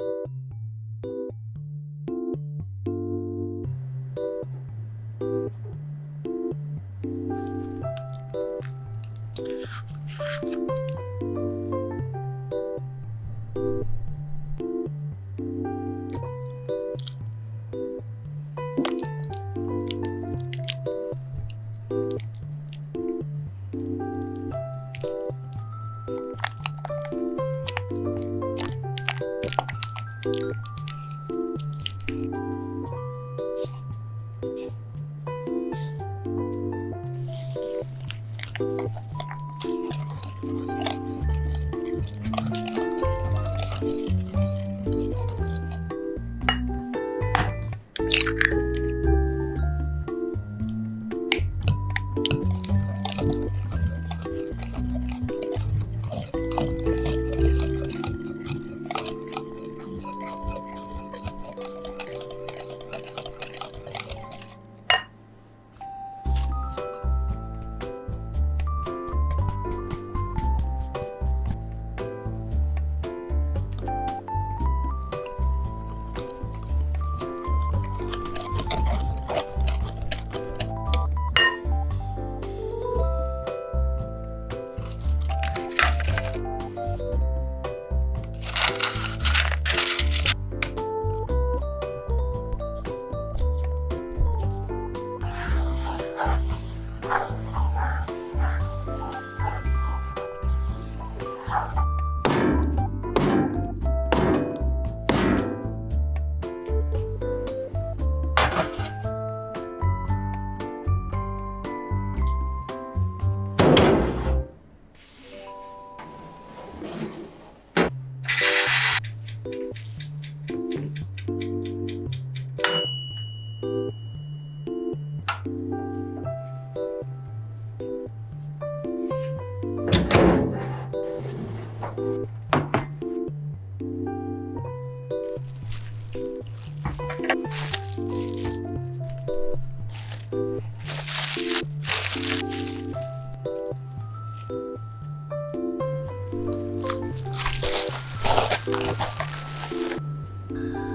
you you oh